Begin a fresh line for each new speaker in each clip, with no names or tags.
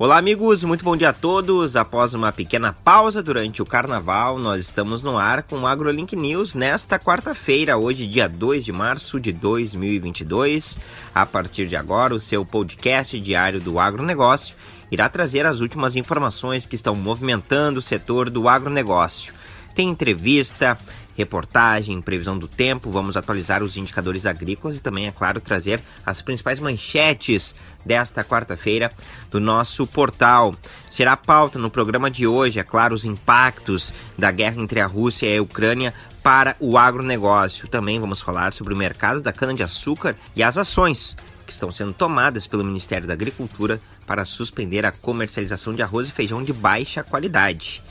Olá, amigos, muito bom dia a todos. Após uma pequena pausa durante o carnaval, nós estamos no ar com o AgroLink News nesta quarta-feira, hoje, dia 2 de março de 2022. A partir de agora, o seu podcast diário do agronegócio irá trazer as últimas informações que estão movimentando o setor do agronegócio. Tem entrevista, reportagem, previsão do tempo, vamos atualizar os indicadores agrícolas e também, é claro, trazer as principais manchetes desta quarta-feira do nosso portal. Será pauta no programa de hoje, é claro, os impactos da guerra entre a Rússia e a Ucrânia para o agronegócio. Também vamos falar sobre o mercado da cana-de-açúcar e as ações que estão sendo tomadas pelo Ministério da Agricultura para suspender a comercialização de arroz e feijão de baixa qualidade.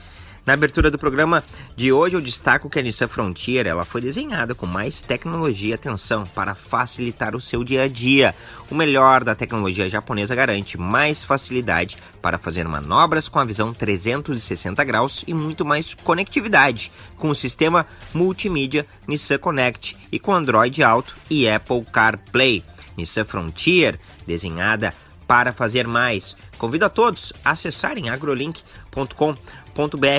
Na abertura do programa de hoje, eu destaco que a Nissan Frontier ela foi desenhada com mais tecnologia e atenção para facilitar o seu dia a dia. O melhor da tecnologia japonesa garante mais facilidade para fazer manobras com a visão 360 graus e muito mais conectividade com o sistema multimídia Nissan Connect e com Android Auto e Apple CarPlay. Nissan Frontier, desenhada para fazer mais. Convido a todos a acessarem agrolink.com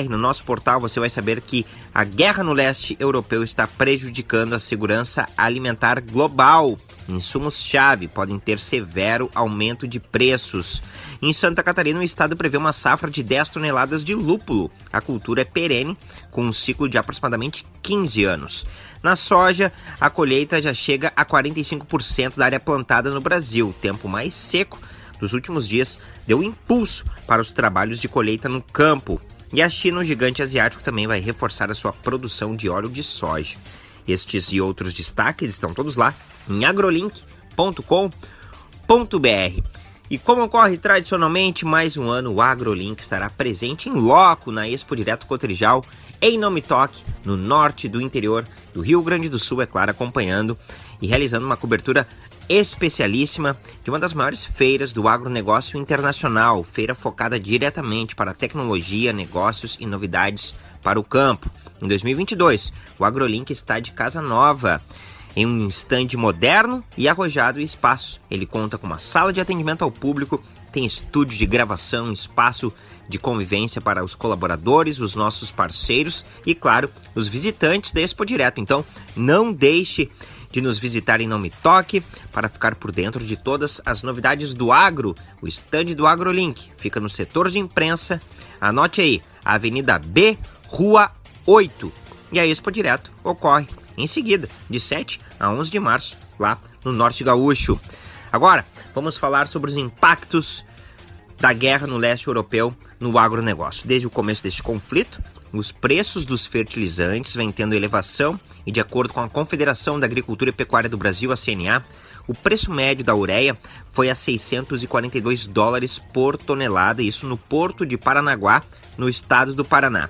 no nosso portal você vai saber que a guerra no leste europeu está prejudicando a segurança alimentar global. Insumos-chave podem ter severo aumento de preços. Em Santa Catarina, o estado prevê uma safra de 10 toneladas de lúpulo. A cultura é perene, com um ciclo de aproximadamente 15 anos. Na soja, a colheita já chega a 45% da área plantada no Brasil. O tempo mais seco dos últimos dias deu impulso para os trabalhos de colheita no campo. E a China, o gigante asiático, também vai reforçar a sua produção de óleo de soja. Estes e outros destaques estão todos lá em agrolink.com.br. E como ocorre tradicionalmente, mais um ano o AgroLink estará presente em loco na Expo Direto Cotrijal, em Nome Toque, no norte do interior do Rio Grande do Sul, é claro, acompanhando e realizando uma cobertura especialíssima de uma das maiores feiras do agronegócio internacional, feira focada diretamente para tecnologia, negócios e novidades para o campo. Em 2022, o AgroLink está de casa nova, em um estande moderno e arrojado espaço. Ele conta com uma sala de atendimento ao público, tem estúdio de gravação, espaço de convivência para os colaboradores, os nossos parceiros e, claro, os visitantes da Expo Direto. Então, não deixe de nos visitar em Nome Toque para ficar por dentro de todas as novidades do agro. O estande do AgroLink fica no setor de imprensa. Anote aí, Avenida B, Rua 8. E a Expo Direto ocorre em seguida, de 7 a 11 de março, lá no Norte Gaúcho. Agora, vamos falar sobre os impactos da guerra no leste europeu no agronegócio. Desde o começo deste conflito, os preços dos fertilizantes vêm tendo elevação e, de acordo com a Confederação da Agricultura e Pecuária do Brasil, a CNA, o preço médio da ureia foi a 642 dólares por tonelada, isso no porto de Paranaguá, no estado do Paraná.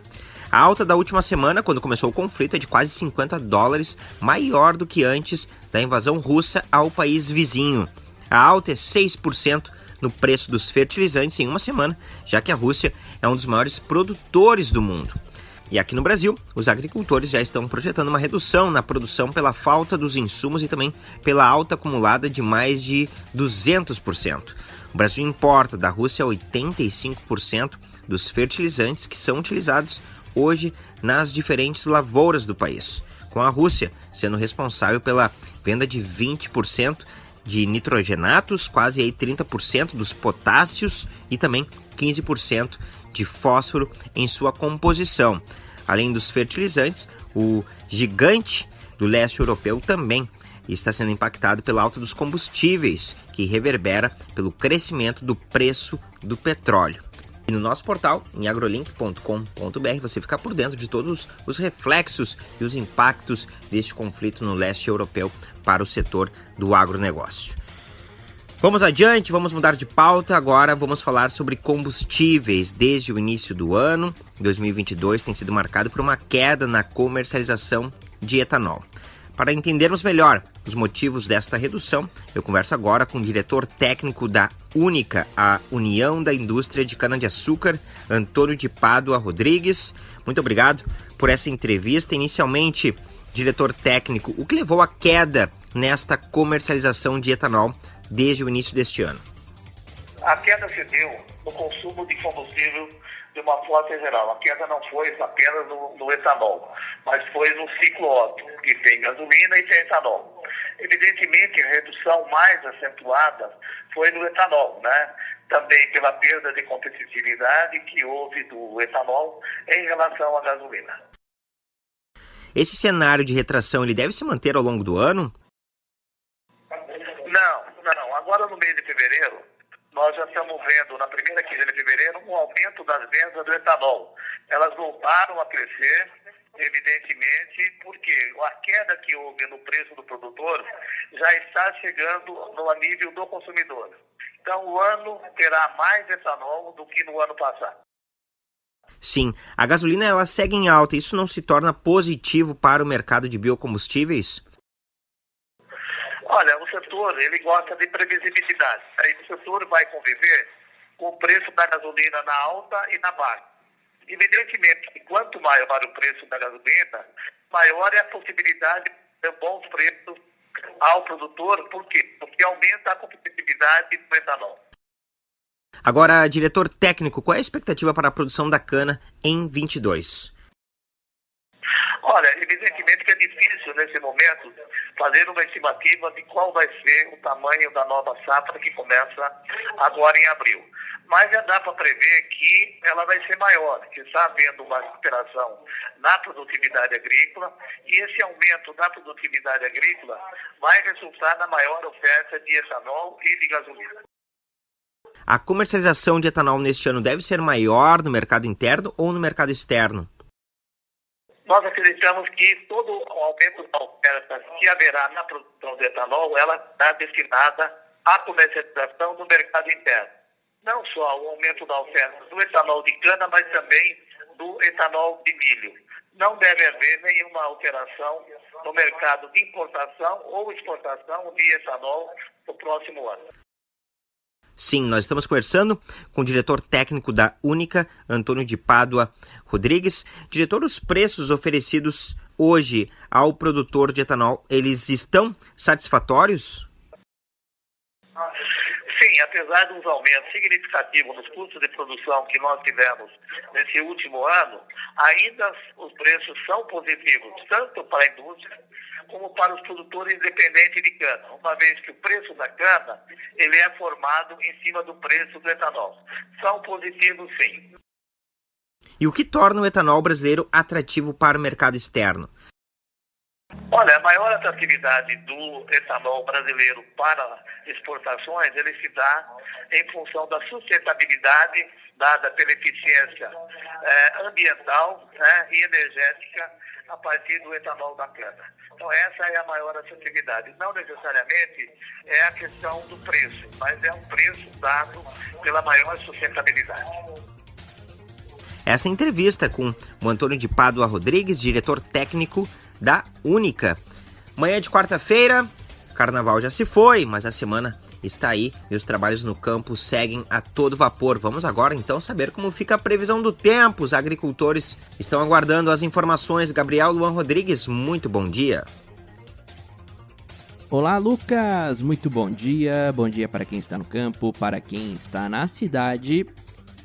A alta da última semana, quando começou o conflito, é de quase 50 dólares, maior do que antes da invasão russa ao país vizinho. A alta é 6% no preço dos fertilizantes em uma semana, já que a Rússia é um dos maiores produtores do mundo. E aqui no Brasil, os agricultores já estão projetando uma redução na produção pela falta dos insumos e também pela alta acumulada de mais de 200%. O Brasil importa da Rússia 85% dos fertilizantes que são utilizados hoje nas diferentes lavouras do país, com a Rússia sendo responsável pela venda de 20% de nitrogenatos, quase aí 30% dos potássios e também 15% de fósforo em sua composição. Além dos fertilizantes, o gigante do leste europeu também está sendo impactado pela alta dos combustíveis, que reverbera pelo crescimento do preço do petróleo. E no nosso portal, em agrolink.com.br, você fica por dentro de todos os reflexos e os impactos deste conflito no leste europeu para o setor do agronegócio. Vamos adiante, vamos mudar de pauta. Agora vamos falar sobre combustíveis. Desde o início do ano, 2022 tem sido marcado por uma queda na comercialização de etanol. Para entendermos melhor os motivos desta redução, eu converso agora com o diretor técnico da Única, a União da Indústria de Cana-de-Açúcar, Antônio de Pádua Rodrigues. Muito obrigado por essa entrevista. Inicialmente, diretor técnico, o que levou à queda nesta comercialização de etanol desde o início deste ano?
A queda se deu no consumo de combustível de uma forma geral. A queda não foi apenas no, no etanol, mas foi no ciclo Otto, que tem gasolina e tem etanol. Evidentemente, a redução mais acentuada foi no etanol, né? Também pela perda de competitividade que houve do etanol em relação à gasolina.
Esse cenário de retração ele deve se manter ao longo do ano?
Não, não. Mês de fevereiro, nós já estamos vendo na primeira quinzena de fevereiro um aumento das vendas do etanol. Elas voltaram a crescer, evidentemente, porque a queda que houve no preço do produtor já está chegando no nível do consumidor. Então, o ano terá mais etanol do que no ano passado.
Sim, a gasolina ela segue em alta. Isso não se torna positivo para o mercado de biocombustíveis?
Olha, o setor ele gosta de previsibilidade. Aí o setor vai conviver com o preço da gasolina na alta e na baixa. Evidentemente quanto maior o preço da gasolina, maior é a possibilidade de bons preços ao produtor. Por quê? Porque aumenta a competitividade do etanol.
Agora, diretor técnico, qual é a expectativa para a produção da cana em 22?
Olha, evidentemente que é difícil nesse momento fazer uma estimativa de qual vai ser o tamanho da nova safra que começa agora em abril. Mas já dá para prever que ela vai ser maior, que está havendo uma recuperação na produtividade agrícola e esse aumento da produtividade agrícola vai resultar na maior oferta de etanol e de gasolina.
A comercialização de etanol neste ano deve ser maior no mercado interno ou no mercado externo?
Nós acreditamos que todo o aumento da oferta que haverá na produção de etanol, ela está destinada à comercialização no mercado interno. Não só o aumento da oferta do etanol de cana, mas também do etanol de milho. Não deve haver nenhuma alteração no mercado de importação ou exportação de etanol no próximo ano.
Sim, nós estamos conversando com o diretor técnico da Única, Antônio de Pádua Rodrigues. Diretor, os preços oferecidos hoje ao produtor de etanol, eles estão satisfatórios?
Sim, apesar dos aumentos significativos nos custos de produção que nós tivemos nesse último ano, ainda os preços são positivos, tanto para a indústria como para os produtores independentes de cana, uma vez que o preço da cana ele é formado em cima do preço do etanol. São positivos, sim.
E o que torna o etanol brasileiro atrativo para o mercado externo?
Olha, a maior atratividade do etanol brasileiro para exportações, ele se dá em função da sustentabilidade dada pela eficiência eh, ambiental né, e energética a partir do etanol da cana. Então essa é a maior atratividade. Não necessariamente é a questão do preço, mas é um preço dado pela maior sustentabilidade.
Essa entrevista com o Antônio de Pádua Rodrigues, diretor técnico da Única. Manhã de quarta-feira, carnaval já se foi, mas a semana está aí e os trabalhos no campo seguem a todo vapor. Vamos agora então saber como fica a previsão do tempo. Os agricultores estão aguardando as informações. Gabriel Luan Rodrigues, muito bom dia.
Olá, Lucas. Muito bom dia. Bom dia para quem está no campo, para quem está na cidade.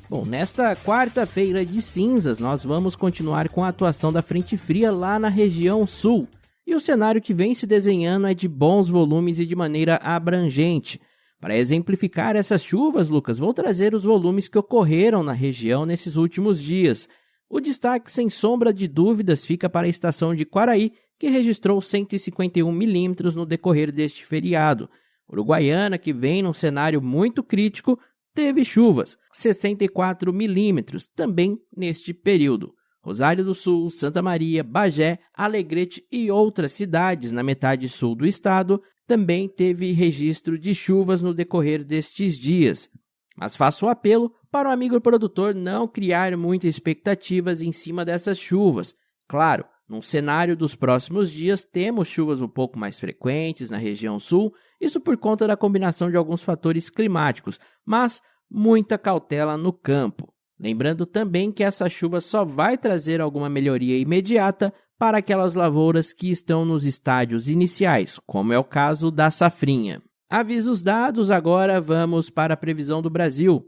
Bom, nesta quarta-feira de cinzas, nós vamos continuar com a atuação da frente fria lá na região sul. E o cenário que vem se desenhando é de bons volumes e de maneira abrangente. Para exemplificar essas chuvas, Lucas, vou trazer os volumes que ocorreram na região nesses últimos dias. O destaque, sem sombra de dúvidas, fica para a estação de Quaraí, que registrou 151 milímetros no decorrer deste feriado. Uruguaiana, que vem num cenário muito crítico, teve chuvas, 64 milímetros, também neste período. Rosário do Sul, Santa Maria, Bagé, Alegrete e outras cidades na metade sul do estado também teve registro de chuvas no decorrer destes dias. Mas faço apelo para o amigo produtor não criar muitas expectativas em cima dessas chuvas. Claro, num cenário dos próximos dias, temos chuvas um pouco mais frequentes na região sul, isso por conta da combinação de alguns fatores climáticos, mas muita cautela no campo. Lembrando também que essa chuva só vai trazer alguma melhoria imediata para aquelas lavouras que estão nos estádios iniciais, como é o caso da safrinha. Avisos dados, agora vamos para a previsão do Brasil.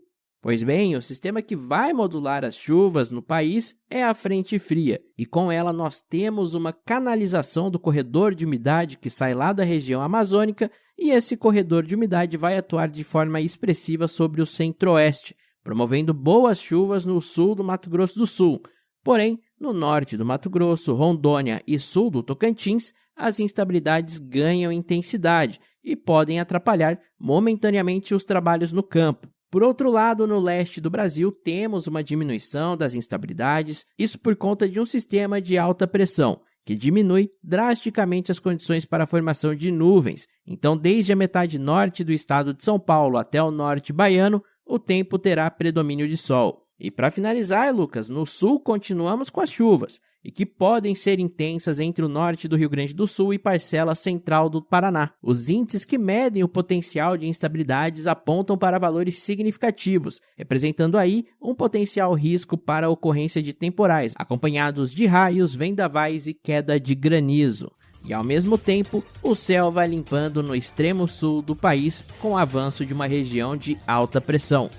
Pois bem, o sistema que vai modular as chuvas no país é a frente fria, e com ela nós temos uma canalização do corredor de umidade que sai lá da região amazônica, e esse corredor de umidade vai atuar de forma expressiva sobre o centro-oeste, promovendo boas chuvas no sul do Mato Grosso do Sul. Porém, no norte do Mato Grosso, Rondônia e sul do Tocantins, as instabilidades ganham intensidade e podem atrapalhar momentaneamente os trabalhos no campo. Por outro lado, no leste do Brasil, temos uma diminuição das instabilidades, isso por conta de um sistema de alta pressão, que diminui drasticamente as condições para a formação de nuvens. Então, desde a metade norte do estado de São Paulo até o norte baiano, o tempo terá predomínio de sol. E para finalizar, Lucas, no sul continuamos com as chuvas e que podem ser intensas entre o norte do Rio Grande do Sul e parcela central do Paraná. Os índices que medem o potencial de instabilidades apontam para valores significativos, representando aí um potencial risco para a ocorrência de temporais, acompanhados de raios, vendavais e queda de granizo. E ao mesmo tempo, o céu vai limpando no extremo sul do país com o avanço de uma região de alta pressão.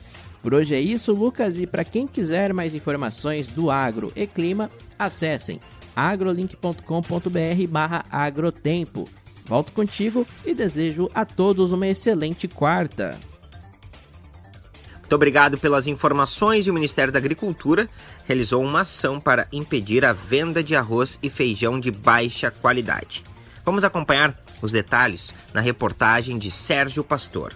Por hoje é isso, Lucas, e para quem quiser mais informações do agro e clima, acessem agrolink.com.br barra agrotempo. Volto contigo e desejo a todos uma excelente quarta.
Muito obrigado pelas informações e o Ministério da Agricultura realizou uma ação para impedir a venda de arroz e feijão de baixa qualidade. Vamos acompanhar os detalhes na reportagem de Sérgio Pastor.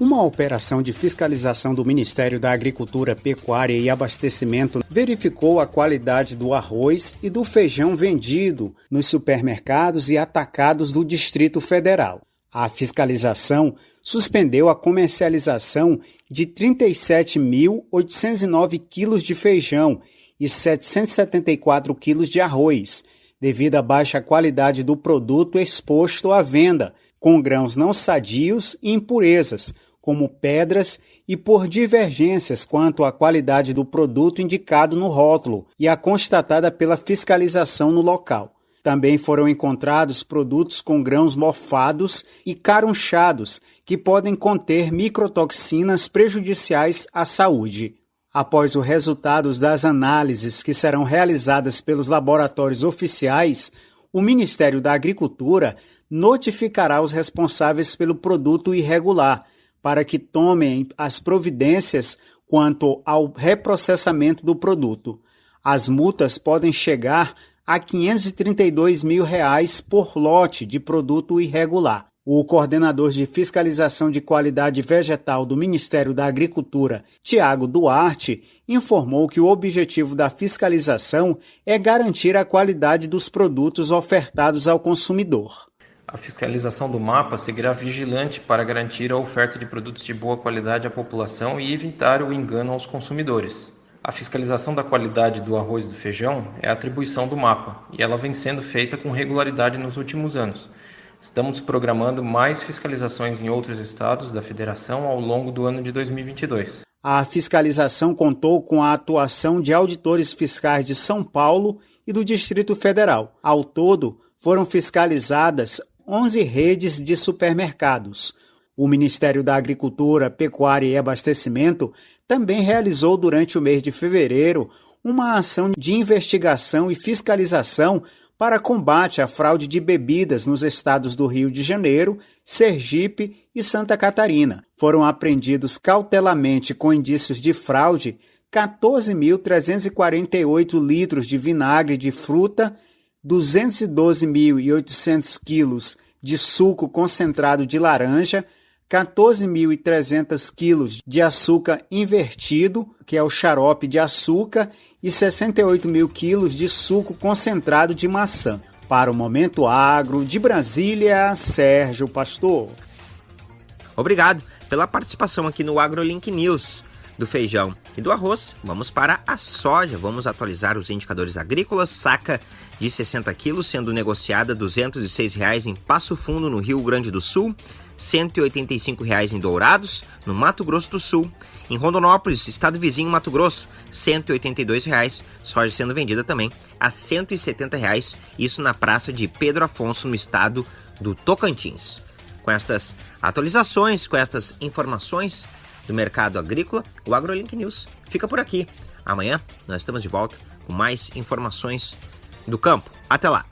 Uma operação de fiscalização do Ministério da Agricultura, Pecuária e Abastecimento verificou a qualidade do arroz e do feijão vendido nos supermercados e atacados do Distrito Federal. A fiscalização suspendeu a comercialização de 37.809 quilos de feijão e 774 quilos de arroz, devido à baixa qualidade do produto exposto à venda, com grãos não sadios e impurezas, como pedras e por divergências quanto à qualidade do produto indicado no rótulo e a constatada pela fiscalização no local. Também foram encontrados produtos com grãos mofados e carunchados que podem conter microtoxinas prejudiciais à saúde. Após os resultados das análises que serão realizadas pelos laboratórios oficiais, o Ministério da Agricultura notificará os responsáveis pelo produto irregular para que tomem as providências quanto ao reprocessamento do produto. As multas podem chegar a 532 mil reais por lote de produto irregular. O coordenador de fiscalização de qualidade vegetal do Ministério da Agricultura, Tiago Duarte, informou que o objetivo da fiscalização é garantir a qualidade dos produtos ofertados ao consumidor.
A fiscalização do mapa seguirá vigilante para garantir a oferta de produtos de boa qualidade à população e evitar o engano aos consumidores. A fiscalização da qualidade do arroz e do feijão é atribuição do mapa e ela vem sendo feita com regularidade nos últimos anos. Estamos programando mais fiscalizações em outros estados da federação ao longo do ano de 2022.
A fiscalização contou com a atuação de auditores fiscais de São Paulo e do Distrito Federal. Ao todo, foram fiscalizadas 11 redes de supermercados. O Ministério da Agricultura, Pecuária e Abastecimento também realizou durante o mês de fevereiro uma ação de investigação e fiscalização para combate à fraude de bebidas nos estados do Rio de Janeiro, Sergipe e Santa Catarina. Foram apreendidos cautelamente com indícios de fraude 14.348 litros de vinagre de fruta 212.800 quilos de suco concentrado de laranja, 14.300 quilos de açúcar invertido, que é o xarope de açúcar, e 68 mil quilos de suco concentrado de maçã. Para o Momento Agro, de Brasília, Sérgio Pastor.
Obrigado pela participação aqui no AgroLink News do feijão e do arroz. Vamos para a soja, vamos atualizar os indicadores agrícolas. Saca de 60 quilos sendo negociada 206 reais em Passo Fundo, no Rio Grande do Sul, 185 reais em Dourados, no Mato Grosso do Sul. Em Rondonópolis, estado vizinho Mato Grosso, 182 reais, soja sendo vendida também a 170 reais, isso na praça de Pedro Afonso, no estado do Tocantins. com estas atualizações, com estas informações do mercado agrícola, o AgroLink News fica por aqui. Amanhã nós estamos de volta com mais informações do campo. Até lá!